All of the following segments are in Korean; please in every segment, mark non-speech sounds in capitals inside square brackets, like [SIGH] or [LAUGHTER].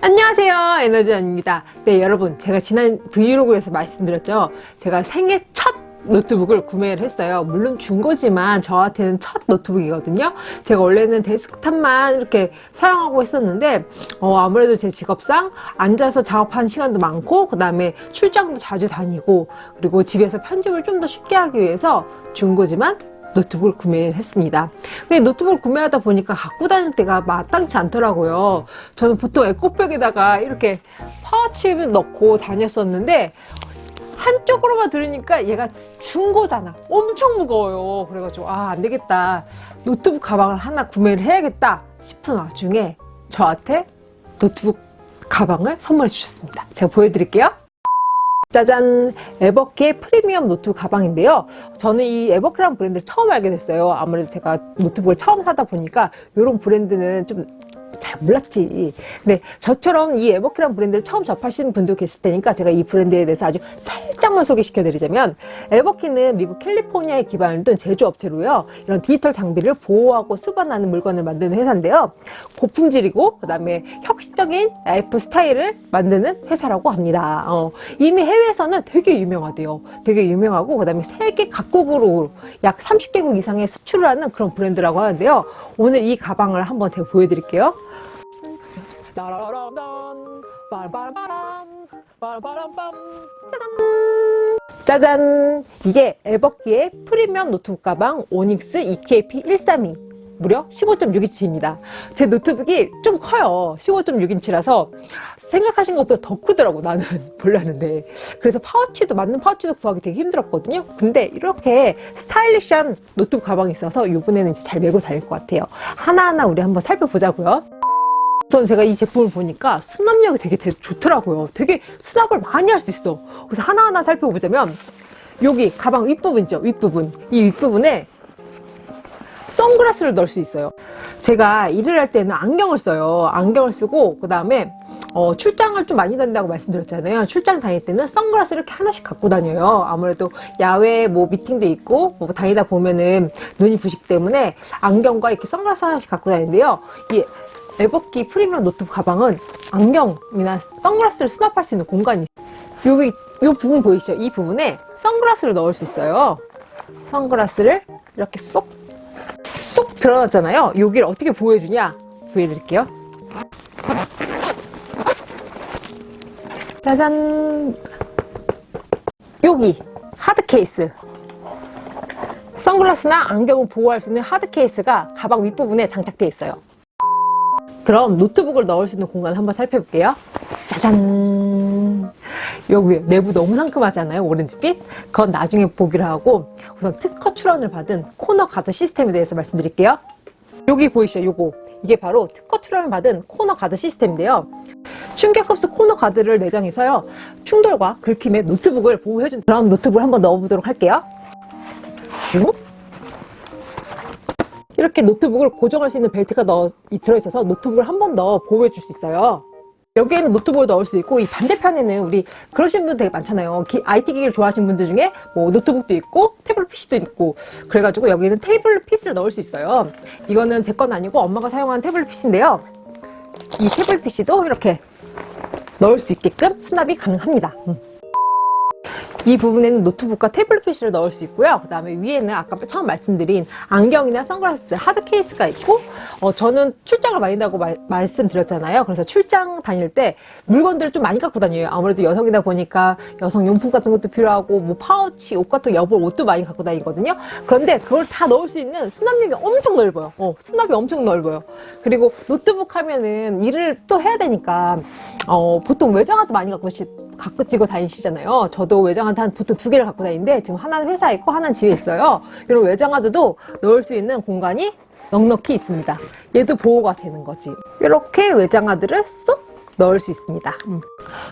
안녕하세요. 에너지원입니다. 네 여러분 제가 지난 브이로그에서 말씀드렸죠? 제가 생애 첫 노트북을 구매를 했어요 물론 중고지만 저한테는 첫 노트북이거든요 제가 원래는 데스크탑만 이렇게 사용하고 있었는데 어, 아무래도 제 직업상 앉아서 작업하는 시간도 많고 그 다음에 출장도 자주 다니고 그리고 집에서 편집을 좀 더 쉽게 하기 위해서 중고지만 노트북을 구매했습니다. 근데 노트북을 구매하다 보니까 갖고 다닐 데가 마땅치 않더라고요. 저는 보통 에코백에다가 이렇게 파우치를 넣고 다녔었는데 한쪽으로만 들으니까 얘가 중고잖아. 엄청 무거워요. 그래가지고 아 안되겠다. 노트북 가방을 하나 구매를 해야겠다 싶은 와중에 저한테 노트북 가방을 선물해 주셨습니다. 제가 보여드릴게요. 짜잔 Everki의 프리미엄 노트북 가방인데요 저는 이 Everki라는 브랜드를 처음 알게 됐어요 아무래도 제가 노트북을 처음 사다 보니까 이런 브랜드는 좀 잘 몰랐지. 근데 저처럼 이 Everki란 브랜드를 처음 접하시는 분도 계실 테니까 제가 이 브랜드에 대해서 아주 살짝만 소개시켜 드리자면 Everki는 미국 캘리포니아에 기반을 둔 제조업체로요. 이런 디지털 장비를 보호하고 운반하는 물건을 만드는 회사인데요. 고품질이고 그다음에 혁신적인 라이프 스타일을 만드는 회사라고 합니다. 어, 이미 해외에서는 되게 유명하대요. 되게 유명하고 그다음에 세계 각국으로 약 30개국 이상의 수출을 하는 그런 브랜드라고 하는데요. 오늘 이 가방을 한번 제가 보여드릴게요. 따라라란 빠라바람 빠라바람빰 짜잔! 이게 Everki의 프리미엄 노트북 가방 Onyx EKP 132 무려 15.6인치입니다. 제 노트북이 좀 커요. 15.6인치라서 생각하신 것보다 더 크더라고 나는 [LAUGHS] 몰랐는데. 그래서 파우치도 맞는 파우치도 구하기 되게 힘들었거든요. 근데 이렇게 스타일리시한 노트북 가방이 있어서 이번에는 잘 메고 다닐 것 같아요. 하나하나 우리 한번 살펴보자고요 우선 제가 이 제품을 보니까 수납력이 되게, 되게 좋더라고요. 되게 수납을 많이 할 수 있어. 그래서 하나하나 살펴보자면 여기 가방 윗부분 있죠? 윗부분. 이 윗부분에 선글라스를 넣을 수 있어요. 제가 일을 할 때는 안경을 써요. 안경을 쓰고 그 다음에 어, 출장을 좀 많이 다닌다고 말씀드렸잖아요. 출장 다닐 때는 선글라스를 이렇게 하나씩 갖고 다녀요. 아무래도 야외 뭐 미팅도 있고 뭐 다니다 보면은 눈이 부식 때문에 안경과 이렇게 선글라스 하나씩 갖고 다니는데요. 이 에버키 프리미엄 노트북 가방은 안경이나 선글라스를 수납할 수 있는 공간이. 여기 이 부분 보이시죠? 이 부분에 선글라스를 넣을 수 있어요. 선글라스를 이렇게 쏙 쏙 들어놨잖아요. 여기를 어떻게 보여주냐? 보여드릴게요. 짜잔! 여기 하드 케이스 선글라스나 안경을 보호할 수 있는 하드 케이스가 가방 윗부분에 장착되어 있어요. 그럼 노트북을 넣을 수 있는 공간 한번 살펴볼게요. 짜잔! 여기 내부 너무 상큼하잖아요. 오렌지빛. 그건 나중에 보기로 하고 우선 특허 출원을 받은 코너 가드 시스템에 대해서 말씀드릴게요. 여기 보이시죠? 요거. 이게 바로 특허 출원을 받은 코너 가드 시스템인데요. 충격흡수 코너 가드를 내장해서요. 충돌과 긁힘에 노트북을 보호해준 그런 노트북을 한번 넣어보도록 할게요. 그리고 이렇게 노트북을 고정할 수 있는 벨트가 넣어, 들어있어서 노트북을 한 번 더 보호해 줄 수 있어요. 여기에는 노트북을 넣을 수 있고 이 반대편에는 우리 그러신 분들 되게 많잖아요. 기, IT 기기를 좋아하시는 분들 중에 뭐 노트북도 있고 태블릿 PC도 있고. 그래가지고 여기는 태블릿 PC를 넣을 수 있어요. 이거는 제 건 아니고 엄마가 사용하는 태블릿 PC인데요. 이 태블릿 PC도 이렇게 넣을 수 있게끔 수납이 가능합니다. 음. 이 부분에는 노트북과 태블릿 PC를 넣을 수 있고요. 그 다음에 위에는 아까 처음 말씀드린 안경이나 선글라스, 하드 케이스가 있고 어, 저는 출장을 많이 간다고 말씀드렸잖아요. 그래서 출장 다닐 때 물건들을 좀 많이 갖고 다녀요. 아무래도 여성이다 보니까 여성 용품 같은 것도 필요하고 뭐 파우치, 옷 같은 여벌 옷도 많이 갖고 다니거든요. 그런데 그걸 다 넣을 수 있는 수납력이 엄청 넓어요. 어, 수납이 엄청 넓어요. 그리고 노트북 하면은 일을 또 해야 되니까 어, 보통 외장하드 많이 갖고 갖고 찍어 다니시잖아요. 저도 외장하드 한 보통 두 개를 갖고 다니는데 지금 하나는 회사에 있고 하나는 집에 있어요. 이런 외장하드도 넣을 수 있는 공간이 넉넉히 있습니다. 얘도 보호가 되는 거지. 이렇게 외장하드를 쏙 넣을 수 있습니다 음.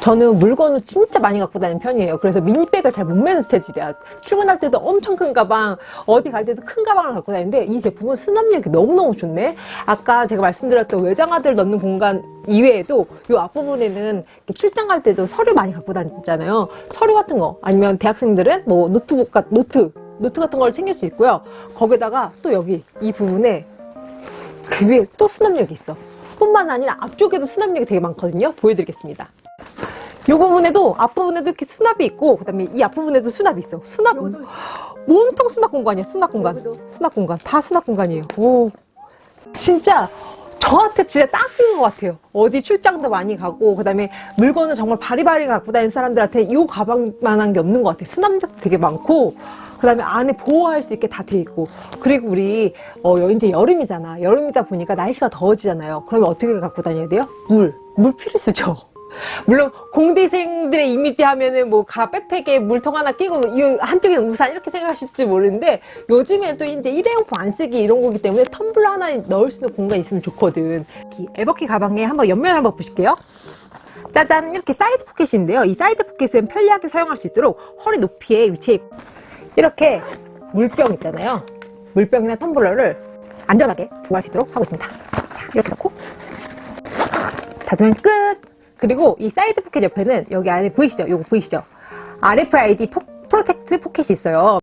저는 물건을 진짜 많이 갖고 다니는 편이에요 그래서 미니백을 잘 못 매는 스타일이야 출근할 때도 엄청 큰 가방 어디 갈 때도 큰 가방을 갖고 다니는데 이 제품은 수납력이 너무너무 좋네 아까 제가 말씀드렸던 외장하드를 넣는 공간 이외에도 이 앞부분에는 출장 갈 때도 서류 많이 갖고 다니잖아요 서류 같은 거 아니면 대학생들은 뭐 노트북 같 노트 노트 같은 걸 챙길 수 있고요. 거기다가 또 여기 이 부분에 그 위에 또 수납력이 있어. 뿐만 아니라 앞쪽에도 수납력이 되게 많거든요. 보여드리겠습니다. 이 부분에도 앞부분에도 이렇게 수납이 있고 그 다음에 이 앞부분에도 수납이 있어. 수납 온통 수납 공간이야. 수납 공간. 수납 공간. 다 수납 공간이에요. 오. 진짜 저한테 진짜 딱인 것 같아요. 어디 출장도 많이 가고 그 다음에 물건을 정말 바리바리 갖고 다니는 사람들한테 이 가방만한 게 없는 것 같아요. 수납도 되게 많고 그 다음에 안에 보호할 수 있게 다 돼 있고 그리고 우리 어 이제 여름이잖아. 여름이다 보니까 날씨가 더워지잖아요. 그러면 어떻게 갖고 다녀야 돼요? 물. 물 필수죠. [LAUGHS] 물론 공대생들의 이미지 하면은 뭐 가 백팩에 물통 하나 끼고 이 한쪽에는 우산 이렇게 생각하실지 모르는데 요즘에 또 이제 일회용품 안 쓰기 이런 거기 때문에 텀블러 하나 넣을 수 있는 공간이 있으면 좋거든 이 에버키 가방에 한번 옆면 한번 보실게요 짜잔 이렇게 사이드 포켓인데요 이 사이드 포켓은 편리하게 사용할 수 있도록 허리 높이에 위치해 있고 이렇게 물병 있잖아요 물병이나 텀블러를 안전하게 보관할 수 있도록 하고 있습니다 자 이렇게 놓고 닫으면 끝 그리고 이 사이드 포켓 옆에는 여기 안에 보이시죠? 요거 보이시죠? RFID 포, protect 포켓이 있어요.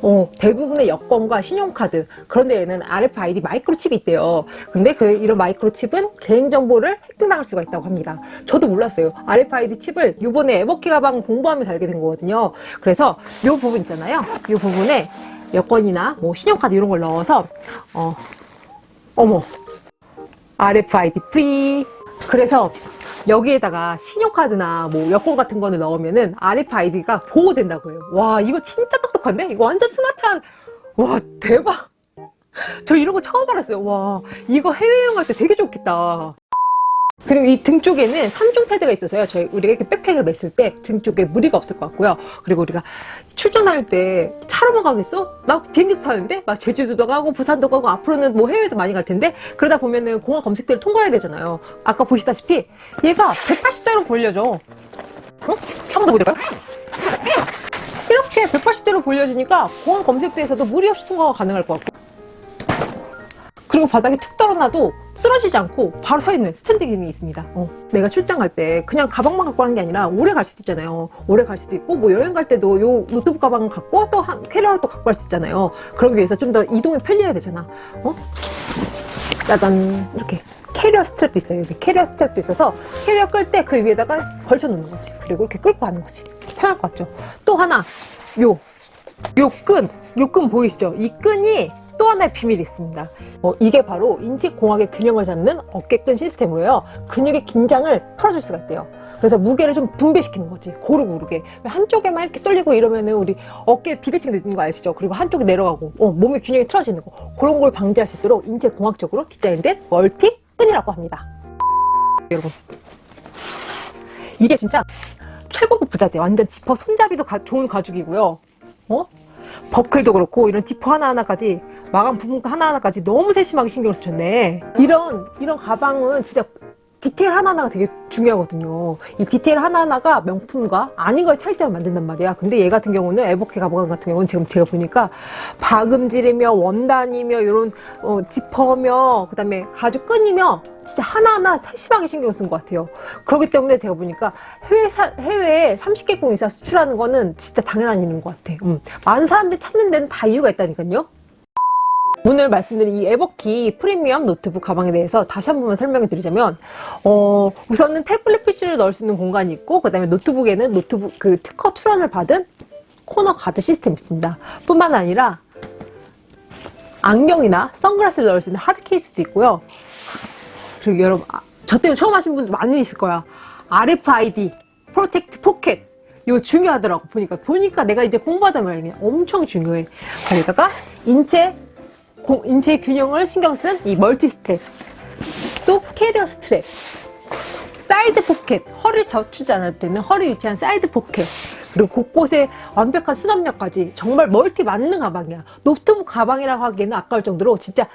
어, 대부분의 여권과 신용카드 그런데 얘는 RFID 마이크로칩이 있대요. 근데 그 이런 마이크로칩은 개인정보를 획득당할 수가 있다고 합니다. 저도 몰랐어요. RFID 칩을 요번에 에버키 가방 공부하면서 알게 된 거거든요. 그래서 요 부분 있잖아요. 요 부분에 여권이나 뭐 신용카드 이런 걸 넣어서 어 어머 RFID free 그래서 여기에다가 신용카드나 뭐 여권 같은 거를 넣으면은 RFID가 보호된다고 해요. 와, 이거 진짜 똑똑한데? 이거 완전 스마트한, 와, 대박! [LAUGHS] 저 이런 거 처음 알았어요. 와, 이거 해외여행 갈때 되게 좋겠다. 그리고 이 등 쪽에는 3중 패드가 있어서요. 저희 우리가 이렇게 백팩을 맸을 때 등 쪽에 무리가 없을 것 같고요. 그리고 우리가 출장 다닐 때 차로만 가겠어? 나 비행기도 타는데? 막 제주도도 가고 부산도 가고 앞으로는 뭐 해외도 많이 갈 텐데 그러다 보면은 공항 검색대를 통과해야 되잖아요. 아까 보시다시피 얘가 180도로 벌려져. 어? 한번 더 보여드릴까요? 이렇게 180도로 벌려지니까 공항 검색대에서도 무리 없이 통과가 가능할 것 같고 그리고 바닥에 툭 떨어놔도 쓰러지지 않고 바로 서 있는 스탠드 기능이 있습니다. 어, 내가 출장 갈 때 그냥 가방만 갖고 가는 게 아니라 오래 갈 수도 있잖아요. 오래 갈 수도 있고 뭐 여행 갈 때도 요 노트북 가방 갖고 또 한, 캐리어를 또 갖고 갈 수 있잖아요. 그러기 위해서 좀 더 이동이 편리해야 되잖아. 어? 짜잔 이렇게 캐리어 strap도 있어요. 여기 캐리어 strap도 있어서 캐리어 끌 때 그 위에다가 걸쳐 놓는 거지. 그리고 이렇게 끌고 가는 거지. 편할 것 같죠? 또 하나 요 요 끈, 요 끈 보이시죠? 이 끈이 또 하나의 비밀이 있습니다. 어, 이게 바로 인체공학의 균형을 잡는 어깨끈 시스템으로요. 근육의 긴장을 풀어줄 수가 있대요. 그래서 무게를 좀 분배시키는 거지. 고루 고르게. 한쪽에만 이렇게 쏠리고 이러면 은 우리 어깨 비대칭 되는 거 아시죠? 그리고 한쪽이 내려가고 어, 몸의 균형이 틀어지는 거. 그런 걸 방지할 수 있도록 인체공학적으로 디자인된 멀티 끈이라고 합니다. 여러분. 이게 진짜 최고급 부자재. 완전 지퍼 손잡이도 가, 좋은 가죽이고요. 어? 버클도 그렇고 이런 지퍼 하나하나까지 마감 부분 하나하나까지 너무 세심하게 신경을 쓰셨네. 이런 이런 가방은 진짜 디테일 하나하나가 되게 중요하거든요. 이 디테일 하나하나가 명품과 아닌 거의 차이점을 만든단 말이야. 근데 얘 같은 경우는 에버키 가방 같은 경우는 지금 제가 보니까 박음질이며 원단이며 이런 어, 지퍼며 그 다음에 가죽 끈이며 진짜 하나하나 세심하게 신경 쓴 것 같아요. 그렇기 때문에 제가 보니까 해외 사, 해외에 30개국 이상 수출하는 거는 진짜 당연한 일인 것 같아. 음. 많은 사람들이 찾는 데는 다 이유가 있다니까요 오늘 말씀드린 이 에버키 프리미엄 노트북 가방에 대해서 다시 한 번만 설명해 드리자면 어, 우선은 태블릿 PC를 넣을 수 있는 공간이 있고 그 다음에 노트북에는 노트북 그 특허 출원을 받은 코너 가드 시스템이 있습니다. 뿐만 아니라 안경이나 선글라스를 넣을 수 있는 하드 케이스도 있고요. 그리고 여러분 아, 저 때문에 처음 아신 분들 많이 있을 거야. RFID protect 포켓 이거 중요하더라고. 보니까 보니까 내가 이제 공부했단 말이야. 엄청 중요해. 거기다가 인체 인체 균형을 신경 쓴 이 멀티 스텝 또 캐리어 스트랩. 사이드 포켓. 허리를 젖히지 않을 때는 허리 위치한 사이드 포켓. 그리고 곳곳에 완벽한 수납력까지 정말 멀티 만능 가방이야. 노트북 가방이라고 하기에는 아까울 정도로 진짜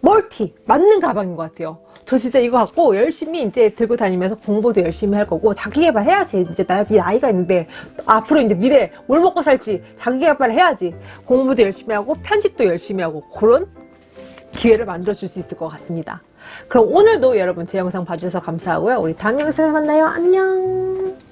멀티 만능 가방인 것 같아요 저 진짜 이거 갖고 열심히 이제 들고 다니면서 공부도 열심히 할 거고 자기개발 해야지. 이제 나 나이가 있는데 앞으로 이제 미래 뭘 먹고 살지 자기개발 해야지. 공부도 열심히 하고 편집도 열심히 하고 그런 기회를 만들어 줄 수 있을 것 같습니다. 그럼 오늘도 여러분 제 영상 봐주셔서 감사하고요. 우리 다음 영상에 만나요. 안녕